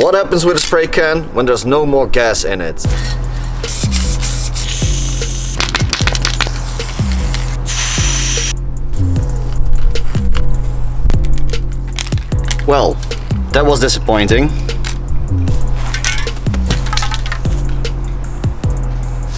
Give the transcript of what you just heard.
What happens with a spray can when there's no more gas in it? Well, that was disappointing.